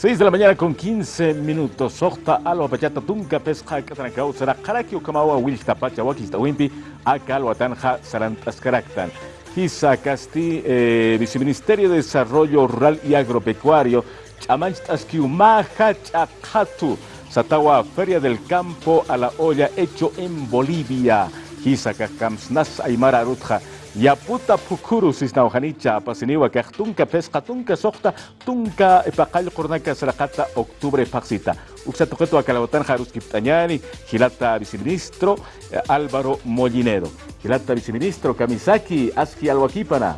6 de la mañana con 15 minutos. Sohta alwa pachata tunka pesca katranakau será karaki ukamawa wilta pacha wakista wimpi akal tanja sarant askaraktan. Hisa Casti, eh, Viceministerio de Desarrollo Rural y Agropecuario, Chamanchtaskiu Maja Chakatu, Satawa Feria del Campo a la Olla, hecho en Bolivia. Hisa Kakamsnas Aymara Rutja. Yaputa pukuru sisna ojanicha pasiniwa tunka pesca tunka sohta tunka epaqal qurnaka sarakata octubre paxita. Uksa toqueto a Calabotan Jarus Kiptañani, Gilata viceministro eh, Álvaro Mollinero. Gilata viceministro Kamisaki Aski Alwakipana.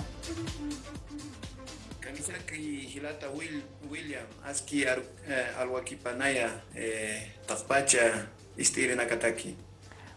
Kamisaki Gilata Will, William Aski eh, Alwakipanaya eh, Tazpacha Istiri Nakataki.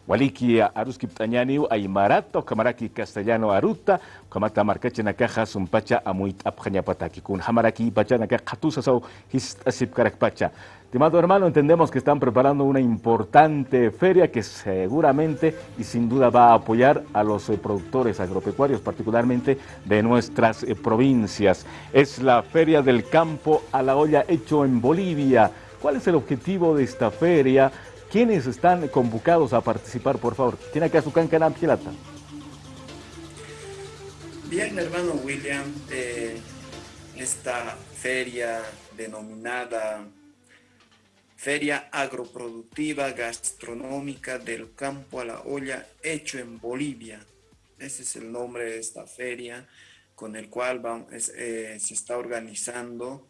Waliki aruski pt'añaniw aymarata kamaraki castellano aruta kamata markacha nakaja sumpacha amuit apjañapataki kun hamaraki pacha naka qatusasaw histasip pacha Estimado hermano, entendemos que están preparando una importante feria que seguramente y sin duda va a apoyar a los eh, productores agropecuarios, particularmente de nuestras eh, provincias. Es la Feria del Campo a la Olla hecho en Bolivia. ¿Cuál es el objetivo de esta feria? ¿Quiénes están convocados a participar, por favor? ¿Tiene acá su cancanam pilata? Bien, hermano William, eh, esta feria denominada Feria Agroproductiva Gastronómica del Campo a la Olla, hecho en Bolivia. Ese es el nombre de esta feria con el cual eh, se está organizando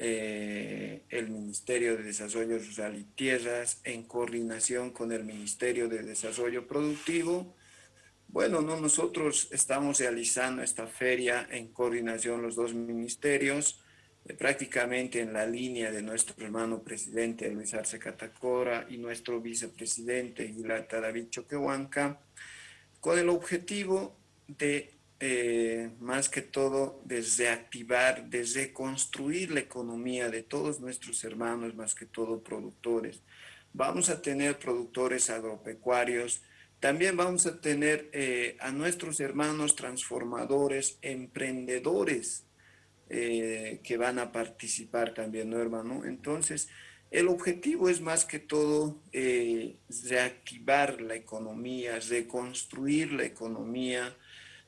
eh, el Ministerio de Desarrollo Rural y Tierras en coordinación con el Ministerio de Desarrollo Productivo. Bueno, no, nosotros estamos realizando esta feria en coordinación los dos ministerios, eh, prácticamente en la línea de nuestro hermano presidente Luis Arce Catacora y nuestro vicepresidente Gilata David Choquehuanca, con el objetivo de eh, más que todo de reactivar, de reconstruir la economía de todos nuestros hermanos, más que todo productores. Vamos a tener productores agropecuarios, también vamos a tener eh, a nuestros hermanos transformadores, emprendedores eh, que van a participar también, ¿no, hermano? Entonces, el objetivo es más que todo reactivar la economía, reconstruir la economía,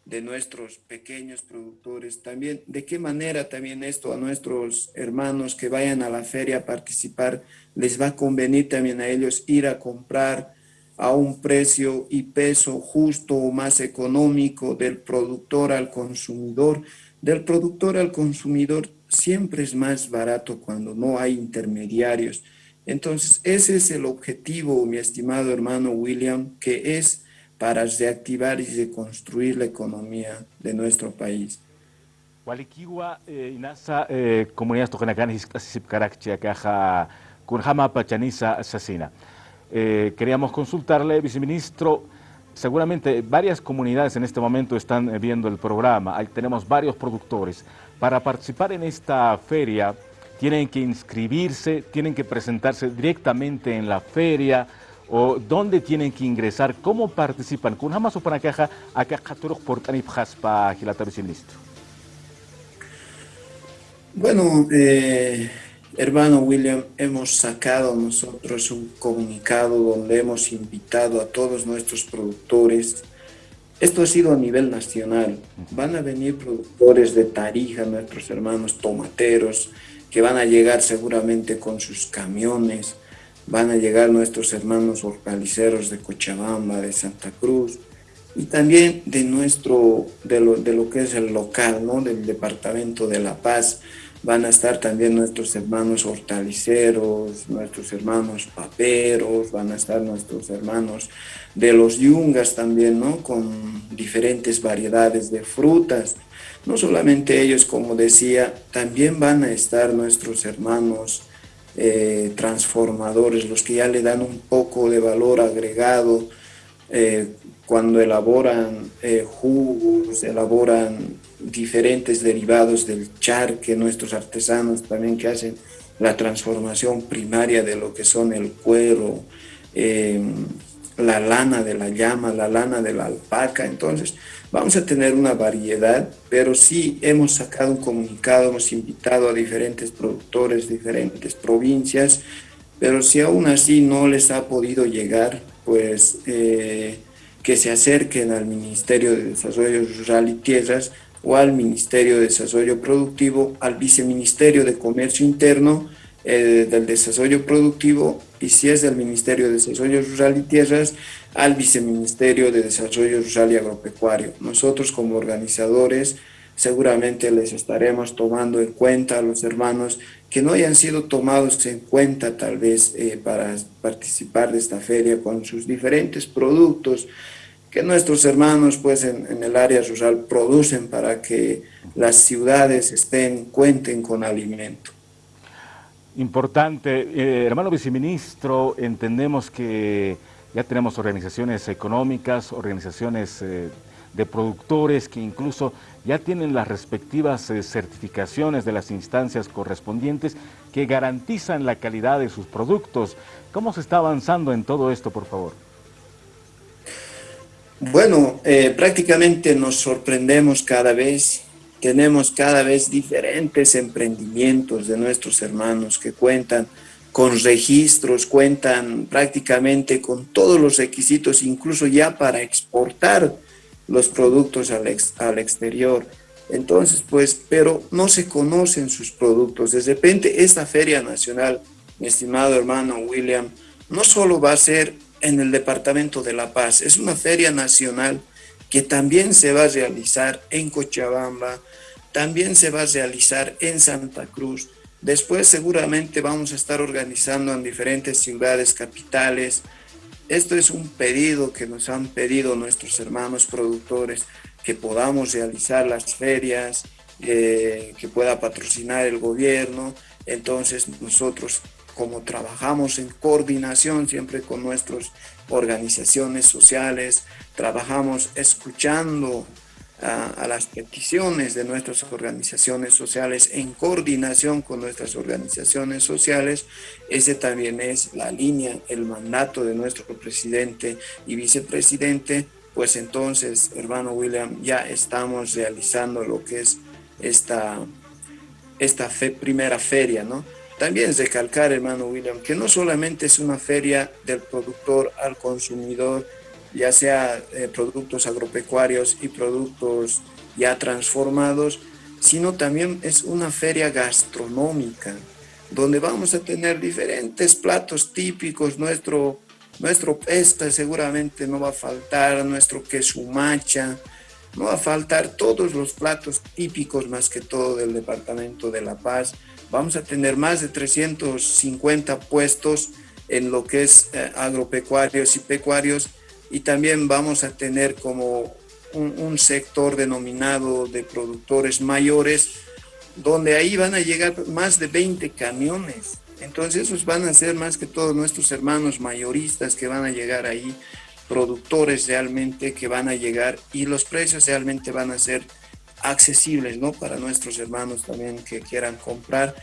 de nuestros pequeños productores. También, de qué manera también esto a nuestros hermanos que vayan a la feria a participar, les va a convenir también a ellos ir a comprar a un precio y peso justo o más económico del productor al consumidor. Del productor al consumidor siempre es más barato cuando no hay intermediarios. Entonces, ese es el objetivo, mi estimado hermano William, que es para reactivar y reconstruir la economía de nuestro país. Walikiwa eh, inasa eh, hisip karakchi akaja kunjama pachanisa asesina. Eh, queríamos consultarle, viceministro, seguramente varias comunidades en este momento están viendo el programa, tenemos varios productores. Para participar en esta feria tienen que inscribirse, tienen que presentarse directamente en la feria, o dónde tienen que ingresar, cómo participan. Con jamás o para caja, acá por para Gilata Viceministro. Bueno, eh, hermano William, hemos sacado nosotros un comunicado donde hemos invitado a todos nuestros productores. Esto ha sido a nivel nacional. Van a venir productores de Tarija, nuestros hermanos tomateros, que van a llegar seguramente con sus camiones, van a llegar nuestros hermanos hortaliceros de Cochabamba, de Santa Cruz, y también de nuestro, de lo, de lo que es el local, ¿no? del departamento de La Paz, van a estar también nuestros hermanos hortaliceros, nuestros hermanos paperos, van a estar nuestros hermanos de los yungas también, ¿no? Con diferentes variedades de frutas. No solamente ellos, como decía, también van a estar nuestros hermanos eh, transformadores, los que ya le dan un poco de valor agregado eh, cuando elaboran eh, jugos, elaboran diferentes derivados del charque, nuestros artesanos también que hacen la transformación primaria de lo que son el cuero, la lana de la llama, la lana de la alpaca. Entonces, Vamos a tener una variedad, pero sí hemos sacado un comunicado, hemos invitado a diferentes productores, diferentes provincias, pero si aún así no les ha podido llegar, pues eh, que se acerquen al Ministerio de Desarrollo Rural y Tierras o al Ministerio de Desarrollo Productivo, al Viceministerio de Comercio Interno eh, del Desarrollo Productivo y si es del Ministerio de Desarrollo Rural y Tierras, al Viceministerio de Desarrollo Rural y Agropecuario. Nosotros como organizadores seguramente les estaremos tomando en cuenta a los hermanos que no hayan sido tomados en cuenta tal vez eh, para participar de esta feria con sus diferentes productos que nuestros hermanos pues en, el área rural producen para que las ciudades estén, cuenten con alimento. Importante. Eh, hermano viceministro, entendemos que ya tenemos organizaciones económicas, organizaciones eh, de productores que incluso ya tienen las respectivas eh, certificaciones de las instancias correspondientes que garantizan la calidad de sus productos. ¿Cómo se está avanzando en todo esto, por favor? Bueno, eh, prácticamente nos sorprendemos cada vez, tenemos cada vez diferentes emprendimientos de nuestros hermanos que cuentan con registros, cuentan prácticamente con todos los requisitos, incluso ya para exportar los productos al, al exterior. Entonces, pues, pero no se conocen sus productos. De repente, esta Feria Nacional, mi estimado hermano William, no solo va a ser en el Departamento de La Paz. Es una feria nacional que también se va a realizar en Cochabamba, también se va a realizar en Santa Cruz. Después seguramente vamos a estar organizando en diferentes ciudades capitales. Esto es un pedido que nos han pedido nuestros hermanos productores, que podamos realizar las ferias, eh, que pueda patrocinar el gobierno. Entonces nosotros como trabajamos en coordinación siempre con nuestras organizaciones sociales, trabajamos escuchando a, las peticiones de nuestras organizaciones sociales en coordinación con nuestras organizaciones sociales. Ese también es la línea, el mandato de nuestro presidente y vicepresidente. Pues entonces, hermano William, ya estamos realizando lo que es esta, esta primera feria, ¿no? También recalcar, hermano William, que no solamente es una feria del productor al consumidor, ya sea eh, productos agropecuarios y productos ya transformados, sino también es una feria gastronómica, donde vamos a tener diferentes platos típicos, nuestro, nuestro pesta seguramente no va a faltar, nuestro queso macha, no va a faltar todos los platos típicos más que todo del departamento de La Paz, Vamos a tener más de 350 puestos en lo que es eh, agropecuarios y pecuarios y también vamos a tener como un, sector denominado de productores mayores donde ahí van a llegar más de 20 camiones. Entonces esos van a ser más que todos nuestros hermanos mayoristas que van a llegar ahí, productores realmente que van a llegar y los precios realmente van a ser accesibles ¿no? para nuestros hermanos también que quieran comprar.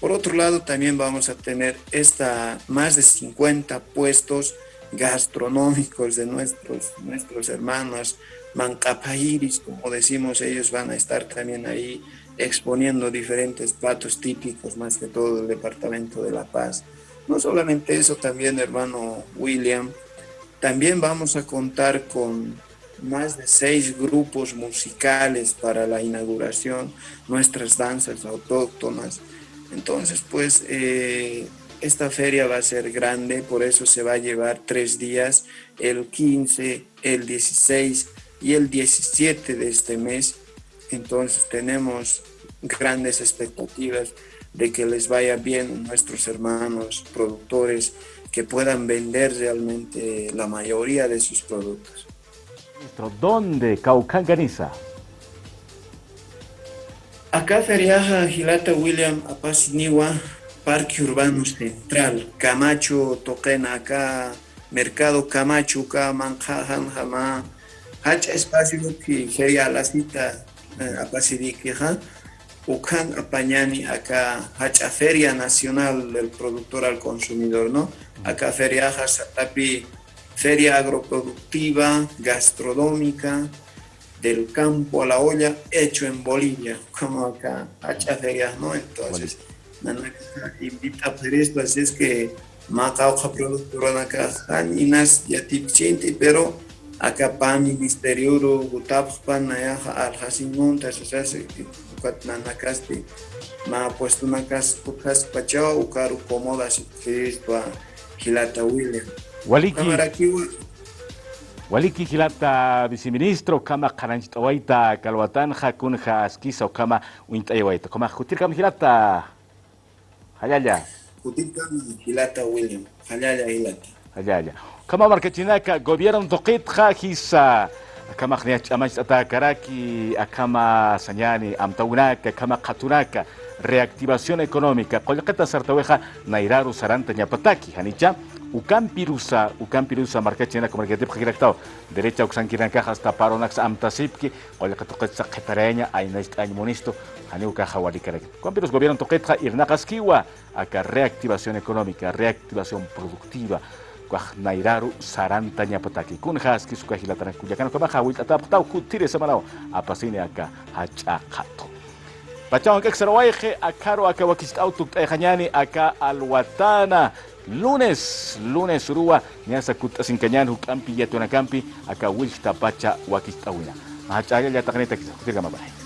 Por otro lado, también vamos a tener esta, más de 50 puestos gastronómicos de nuestros, nuestros hermanos mancapairis, como decimos, ellos van a estar también ahí exponiendo diferentes platos típicos, más que todo del Departamento de La Paz. No solamente eso, también hermano William, también vamos a contar con más de seis grupos musicales para la inauguración, nuestras danzas autóctonas. Entonces, pues, eh, esta feria va a ser grande, por eso se va a llevar tres días, el 15, el 16 y el 17 de este mes. Entonces tenemos grandes expectativas de que les vaya bien nuestros hermanos productores, que puedan vender realmente la mayoría de sus productos. ¿Dónde Caucanganiza? Acá Feriaja, Gilata William, Apasiniwa, Parque Urbano Central, Camacho, Toquena, acá, Mercado Camacho, acá, Manjajan, Jama, Hacha espacio que sería la cita eh, Apasidikija, Ucan Apañani, acá, Hacha Feria Nacional del Productor al Consumidor, ¿no? Acá Feriaja, Satapi, feria agroproductiva, gastronómica, del campo a la olla hecho en Bolivia, como acá, hacha ferias, ¿no? Entonces, Nanaka invita a hacer esto, así es que Macauja productora acá, Aninas, Yatipchinti, pero acá pa ministerio gutappan nayaja aljasinunta, sea, ukat nanakasti, ma puesto nakas pukas pachao, ukaru cómoda, si Cristo, Gilata William. Waliki. Waliki hilata viceministro kama karanchitawaita kalwatanja kunja askisa o kama uintayawaita. Kama jutir kama hilata Jutir kama hilata William. Hayaya hilata. Hayaya. Kama markachinaka gobierno toqitja hisa kama khniach amach atakaraki akama sanyani amtaunaka kama qatunaka reactivación económica qollaqata sartaweja nairaru saranta ñapataki hanicha ukampirusa ukampirusa markachina tipo girectao derecha uxankiranka hasta paronax amtasipki qollaqatoqetsa qetareña aynaist añmonisto haniuka hawalikarek ukampirus gobierno toqetja irnaqaskiwa aka reactivación económica reactivación productiva. Kuaj nairaru saranta ñapataki kunjas kisuka hilatana kuyakana kama hawil ataptau kutire samanao apasine aka hachaqato Pachao que xarawaje akaro aka wakist auto tajanyani aka alwatana lunes lunes rua nyasa kuta singkanyan hukampi yatuna kampi aka wish tapacha wakistawina macha ya takani takisa kutirga mabaya